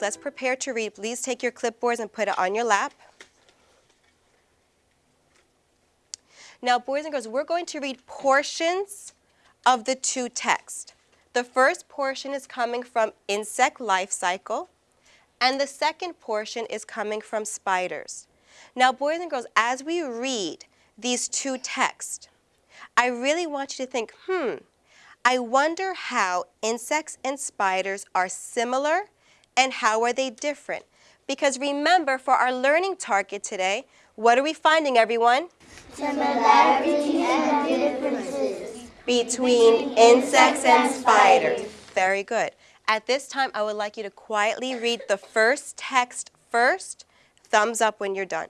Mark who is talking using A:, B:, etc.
A: let's prepare to read. Please take your clipboards and put it on your lap. Now, boys and girls, we're going to read portions of the two texts. The first portion is coming from insect life cycle, and the second portion is coming from spiders. Now, boys and girls, as we read these two texts, I really want you to think, hmm, I wonder how insects and spiders are similar and how are they different? Because remember, for our learning target today, what are we finding, everyone?
B: Similarities and differences.
A: Between insects and spiders. Very good. At this time, I would like you to quietly read the first text first. Thumbs up when you're done.